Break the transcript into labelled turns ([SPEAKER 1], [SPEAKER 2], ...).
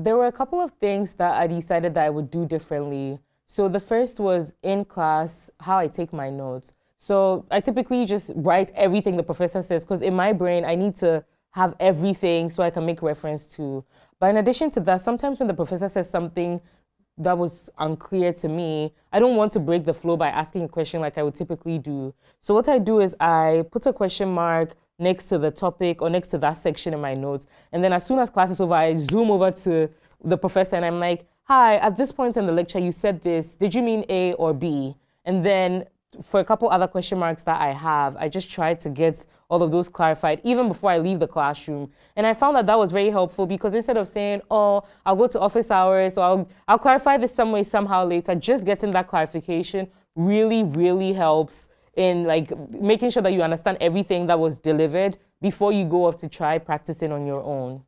[SPEAKER 1] There were a couple of things that I decided that I would do differently. So the first was in class, how I take my notes. So I typically just write everything the professor says because in my brain, I need to have everything so I can make reference to. But in addition to that, sometimes when the professor says something that was unclear to me, I don't want to break the flow by asking a question like I would typically do. So what I do is I put a question mark next to the topic or next to that section in my notes. And then as soon as class is over, I zoom over to the professor and I'm like, hi, at this point in the lecture, you said this. Did you mean A or B? And then for a couple other question marks that I have, I just tried to get all of those clarified even before I leave the classroom. And I found that that was very helpful because instead of saying, oh, I'll go to office hours or I'll, I'll clarify this some way, somehow later, just getting that clarification really, really helps in like making sure that you understand everything that was delivered before you go off to try practicing on your own.